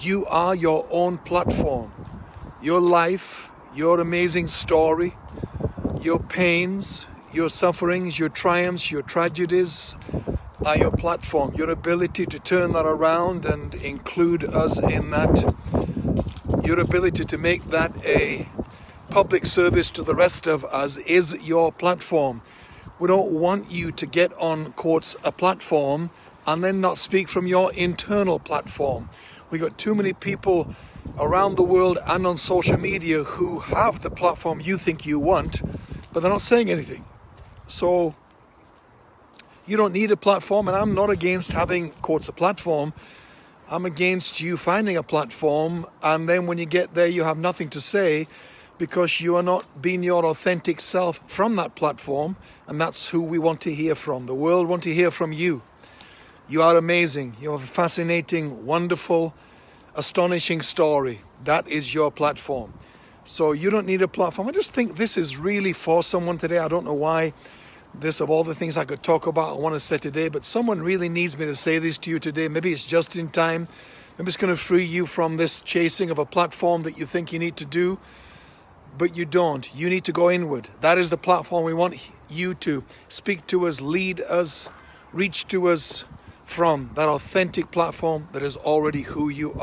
You are your own platform. Your life, your amazing story, your pains, your sufferings, your triumphs, your tragedies are your platform. Your ability to turn that around and include us in that. Your ability to make that a public service to the rest of us is your platform. We don't want you to get on quotes a platform and then not speak from your internal platform. We got too many people around the world and on social media who have the platform you think you want, but they're not saying anything. So you don't need a platform, and I'm not against having quotes a platform. I'm against you finding a platform, and then when you get there, you have nothing to say because you are not being your authentic self from that platform, and that's who we want to hear from. The world want to hear from you. You are amazing. You have a fascinating, wonderful, astonishing story. That is your platform. So you don't need a platform. I just think this is really for someone today. I don't know why this of all the things I could talk about I want to say today, but someone really needs me to say this to you today. Maybe it's just in time. Maybe it's going to free you from this chasing of a platform that you think you need to do, but you don't. You need to go inward. That is the platform we want you to speak to us, lead us, reach to us from that authentic platform that is already who you are.